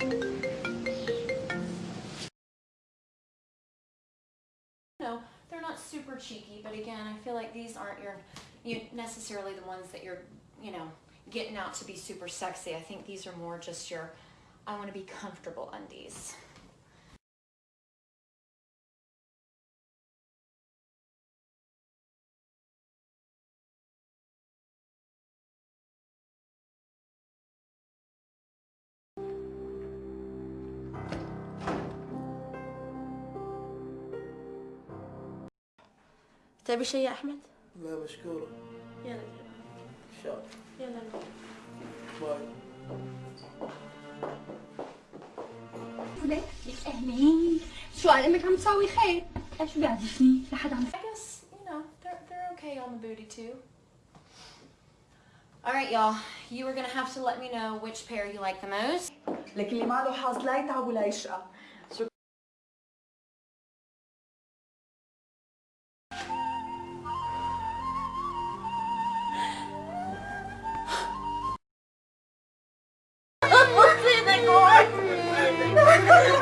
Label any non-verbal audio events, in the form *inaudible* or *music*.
No, they're not super cheeky, but again, I feel like these aren't your, you necessarily the ones that you're, you know, getting out to be super sexy. I think these are more just your, I want to be comfortable undies. تبي شيء يا احمد لا مشكورة يلا إن شاء الله يلا باي وليه؟ اهلين شو علمك عم تساوي خير؟ شو بيعزفني؟ لحد عم I guess, you know, they're, they're okay on the booty too. All right, y'all. You are to have to let me know which pair you like the most. لك اللي ما له حظ لا يتعب ولا يشقى Oh, *laughs*